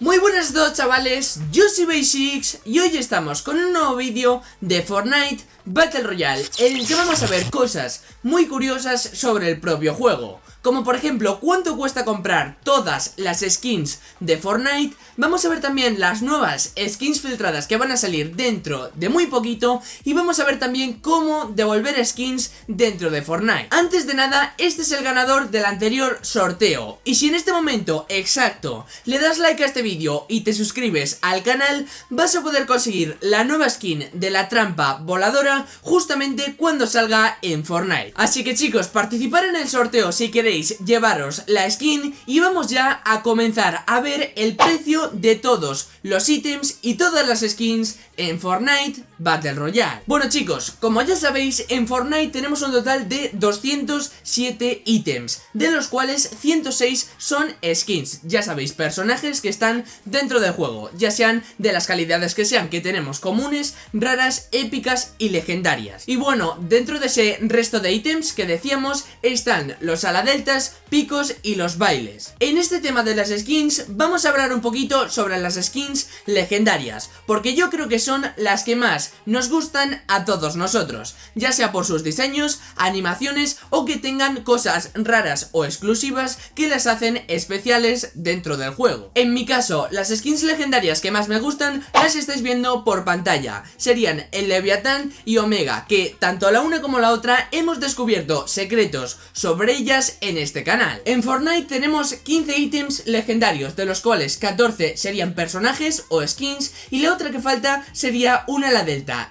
Muy buenas a todos chavales, yo soy Basics y hoy estamos con un nuevo vídeo de Fortnite Battle Royale en el que vamos a ver cosas muy curiosas sobre el propio juego como por ejemplo cuánto cuesta comprar todas las skins de Fortnite, vamos a ver también las nuevas skins filtradas que van a salir dentro de muy poquito y vamos a ver también cómo devolver skins dentro de Fortnite. Antes de nada, este es el ganador del anterior sorteo y si en este momento exacto le das like a este vídeo y te suscribes al canal, vas a poder conseguir la nueva skin de la trampa voladora justamente cuando salga en Fortnite. Así que chicos, participar en el sorteo si queréis llevaros la skin y vamos ya a comenzar a ver el precio de todos los ítems y todas las skins en Fortnite Battle Royale. Bueno chicos, como ya sabéis, en Fortnite tenemos un total de 207 ítems, de los cuales 106 son skins. Ya sabéis, personajes que están dentro del juego, ya sean de las calidades que sean, que tenemos comunes, raras, épicas y legendarias. Y bueno, dentro de ese resto de ítems que decíamos, están los ala deltas, picos y los bailes. En este tema de las skins, vamos a hablar un poquito sobre las skins legendarias, porque yo creo que son las que más nos gustan a todos nosotros, ya sea por sus diseños, animaciones o que tengan cosas raras o exclusivas que las hacen especiales dentro del juego. En mi caso, las skins legendarias que más me gustan las estáis viendo por pantalla, serían el Leviatán y Omega, que tanto la una como la otra hemos descubierto secretos sobre ellas en este canal. En Fortnite tenemos 15 ítems legendarios, de los cuales 14 serían personajes o skins y la otra que falta sería un ala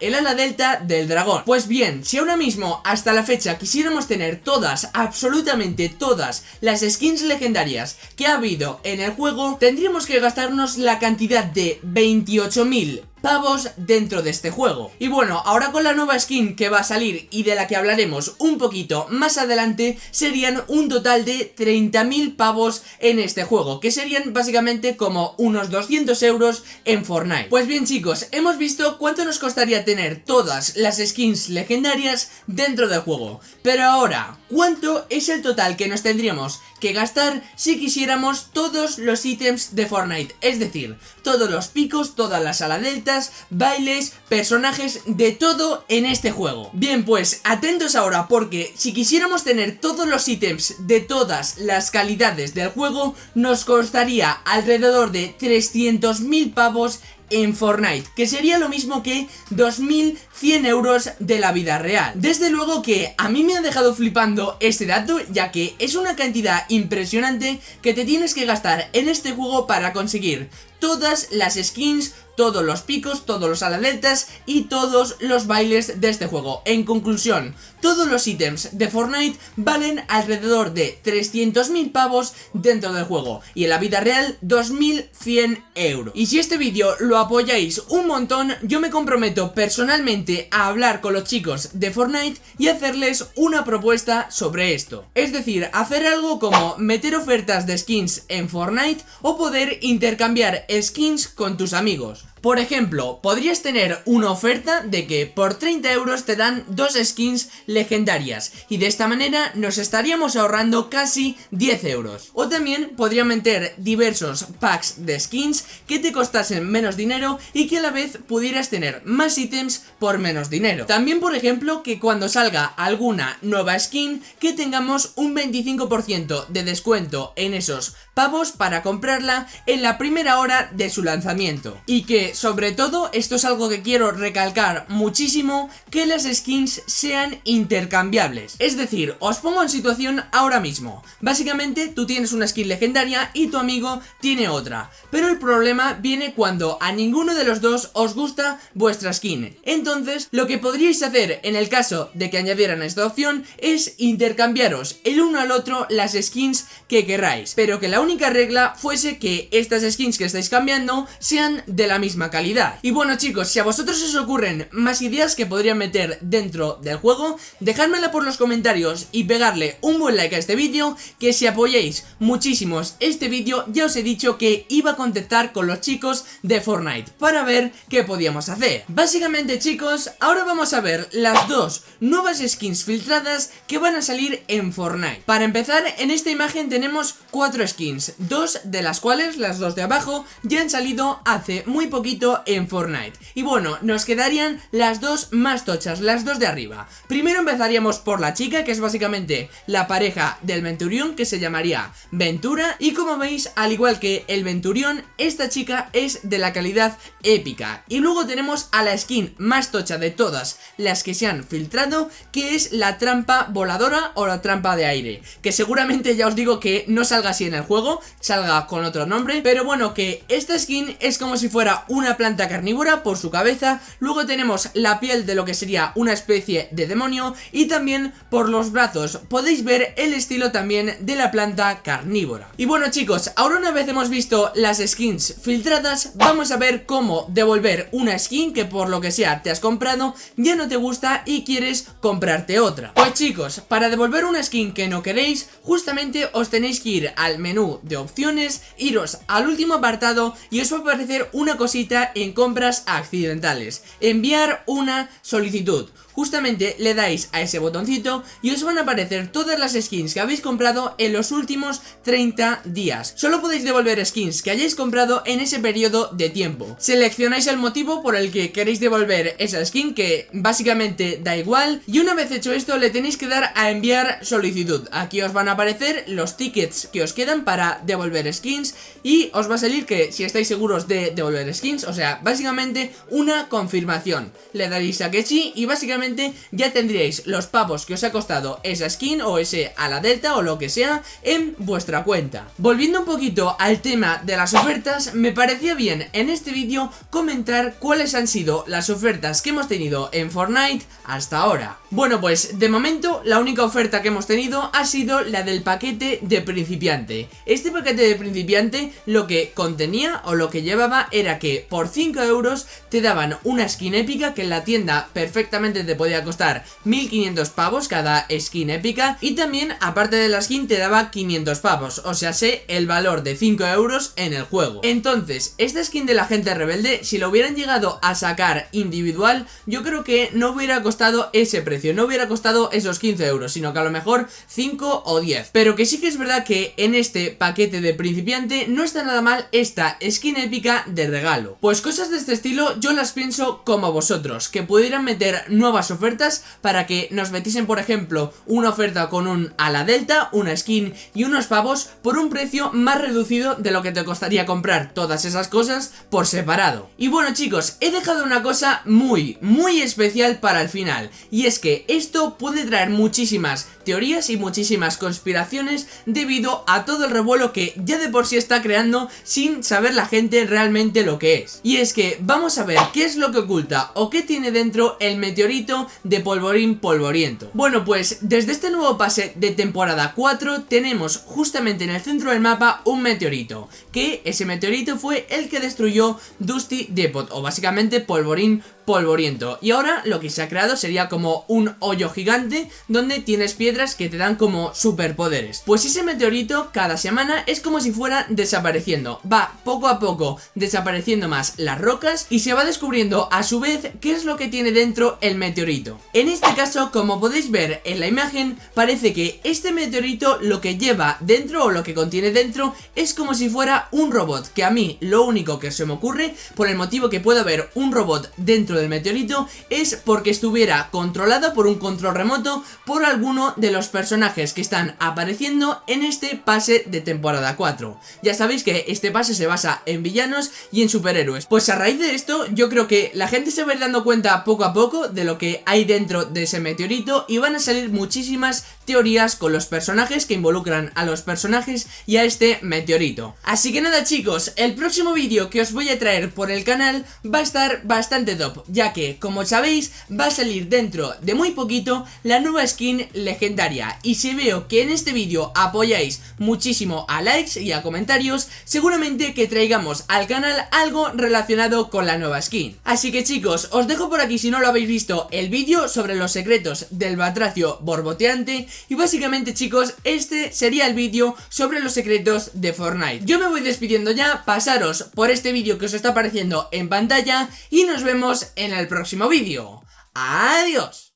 el ala delta del dragón. Pues bien, si ahora mismo hasta la fecha quisiéramos tener todas, absolutamente todas las skins legendarias que ha habido en el juego, tendríamos que gastarnos la cantidad de 28.000 pavos dentro de este juego. Y bueno, ahora con la nueva skin que va a salir y de la que hablaremos un poquito más adelante, serían un total de 30.000 pavos en este juego, que serían básicamente como unos 200 euros en Fortnite. Pues bien chicos, hemos visto cuánto nos costaría tener todas las skins legendarias dentro del juego. Pero ahora, ¿cuánto es el total que nos tendríamos gastar si quisiéramos todos los ítems de Fortnite? Es decir, todos los picos, todas las ala delta bailes, personajes, de todo en este juego. Bien, pues atentos ahora porque si quisiéramos tener todos los ítems de todas las calidades del juego, nos costaría alrededor de 300.000 pavos en Fortnite, que sería lo mismo que 2.100 euros de la vida real. Desde luego que a mí me ha dejado flipando este dato, ya que es una cantidad impresionante que te tienes que gastar en este juego para conseguir todas las skins, todos los picos, todos los aladeltas y todos los bailes de este juego. En conclusión, todos los ítems de Fortnite valen alrededor de 300.000 pavos dentro del juego y en la vida real 2.100 euros. Y si este vídeo lo apoyáis un montón, yo me comprometo personalmente a hablar con los chicos de Fortnite y hacerles una propuesta sobre esto. Es decir, hacer algo como meter ofertas de skins en Fortnite o poder intercambiar skins con tus amigos. Por ejemplo, podrías tener una oferta de que por 30 euros te dan dos skins legendarias y de esta manera nos estaríamos ahorrando casi 10 euros. O también podría meter diversos packs de skins que te costasen menos dinero y que a la vez pudieras tener más ítems por menos dinero. También por ejemplo que cuando salga alguna nueva skin que tengamos un 25% de descuento en esos pavos para comprarla en la primera hora de su lanzamiento. Y que sobre todo, esto es algo que quiero recalcar muchísimo, que las skins sean intercambiables. Es decir, os pongo en situación ahora mismo. Básicamente, tú tienes una skin legendaria y tu amigo tiene otra. Pero el problema viene cuando a ninguno de los dos os gusta vuestra skin. Entonces, lo que podríais hacer en el caso de que añadieran esta opción es intercambiaros el uno al otro las skins que queráis. Pero que la única regla fuese que estas skins que estáis cambiando sean de la misma calidad. Y bueno chicos, si a vosotros os ocurren más ideas que podrían meter dentro del juego, dejádmela por los comentarios y pegarle un buen like a este vídeo, que si apoyáis muchísimos este vídeo, ya os he dicho que iba a contactar con los chicos de Fortnite para ver qué podíamos hacer. Básicamente chicos, ahora vamos a ver las dos nuevas skins filtradas que van a salir en Fortnite. Para empezar, en esta imagen tenemos cuatro skins, dos de las cuales, las dos de abajo, ya han salido hace muy poquito en Fortnite. Y bueno, nos quedarían las dos más tochas, las dos de arriba. Primero empezaríamos por la chica, que es básicamente la pareja del Venturión, que se llamaría Ventura. Y como veis, al igual que el Venturión, esta chica es de la calidad épica. Y luego tenemos a la skin más tocha de todas las que se han filtrado, que es la trampa voladora o la trampa de aire. Que seguramente ya os digo que no salga así en el juego, salga con otro nombre. Pero bueno, que esta skin es como si fuera una planta carnívora por su cabeza. Luego tenemos la piel de lo que sería una especie de demonio. Y también por los brazos podéis ver el estilo también de la planta carnívora. Y bueno chicos, ahora una vez hemos visto las skins filtradas, vamos a ver cómo devolver una skin que por lo que sea te has comprado, ya no te gusta y quieres comprarte otra. Pues chicos, para devolver una skin que no queréis, justamente os tenéis que ir al menú de opciones, iros al último apartado y os va a aparecer una cosita en compras accidentales. Enviar una solicitud justamente le dais a ese botoncito y os van a aparecer todas las skins que habéis comprado en los últimos 30 días. Solo podéis devolver skins que hayáis comprado en ese periodo de tiempo. Seleccionáis el motivo por el que queréis devolver esa skin que básicamente da igual y una vez hecho esto le tenéis que dar a enviar solicitud. Aquí os van a aparecer los tickets que os quedan para devolver skins y os va a salir que si estáis seguros de devolver skins, o sea, básicamente una confirmación. Le daréis a que sí y básicamente ya tendríais los pavos que os ha costado esa skin o ese a la delta o lo que sea en vuestra cuenta. Volviendo un poquito al tema de las ofertas, me parecía bien en este vídeo comentar cuáles han sido las ofertas que hemos tenido en Fortnite hasta ahora. Bueno pues de momento la única oferta que hemos tenido ha sido la del paquete de principiante. Este paquete de principiante lo que contenía o lo que llevaba era que por 5 euros te daban una skin épica que en la tienda perfectamente te podía costar 1500 pavos cada skin épica y también aparte de la skin te daba 500 pavos, o sea sé el valor de 5 euros en el juego. Entonces, esta skin de la gente rebelde, si lo hubieran llegado a sacar individual, yo creo que no hubiera costado ese precio, no hubiera costado esos 15 euros, sino que a lo mejor 5 o 10. Pero que sí que es verdad que en este paquete de principiante no está nada mal esta skin épica de regalo. Pues cosas de este estilo yo las pienso como vosotros, que pudieran meter nuevas ofertas para que nos metiesen por ejemplo una oferta con un ala delta, una skin y unos pavos por un precio más reducido de lo que te costaría comprar todas esas cosas por separado. Y bueno chicos, he dejado una cosa muy, muy especial para el final y es que esto puede traer muchísimas teorías y muchísimas conspiraciones debido a todo el revuelo que ya de por sí está creando sin saber la gente realmente lo que es. Y es que vamos a ver qué es lo que oculta o qué tiene dentro el meteorito de polvorín polvoriento. Bueno pues desde este nuevo pase de temporada 4 tenemos justamente en el centro del mapa un meteorito, que ese meteorito fue el que destruyó Dusty Depot o básicamente polvorín polvoriento. Y ahora lo que se ha creado sería como un hoyo gigante donde tienes piedras que te dan como superpoderes. Pues ese meteorito cada semana es como si fuera desapareciendo. Va poco a poco desapareciendo las rocas y se va descubriendo a su vez qué es lo que tiene dentro el meteorito en este caso como podéis ver en la imagen parece que este meteorito lo que lleva dentro o lo que contiene dentro es como si fuera un robot que a mí lo único que se me ocurre por el motivo que puede haber un robot dentro del meteorito es porque estuviera controlado por un control remoto por alguno de los personajes que están apareciendo en este pase de temporada 4. Ya sabéis que este pase se basa en villanos y en superhéroes. Pues a raíz de esto yo creo que la gente se va a ir dando cuenta poco a poco de lo que hay dentro de ese meteorito y van a salir muchísimas teorías con los personajes que involucran a los personajes y a este meteorito. Así que nada chicos, el próximo vídeo que os voy a traer por el canal va a estar bastante top, ya que como sabéis va a salir dentro de muy poquito la nueva skin legendaria y si veo que en este vídeo apoyáis muchísimo a likes y a comentarios, seguramente que traigamos al canal algo relacionado con la nueva skin. Así que chicos, os dejo por aquí si no lo habéis visto el vídeo sobre los secretos del batracio borboteante y básicamente chicos, este sería el vídeo sobre los secretos de Fortnite. Yo me voy despidiendo ya, pasaros por este vídeo que os está apareciendo en pantalla y nos vemos en el próximo vídeo. ¡Adiós!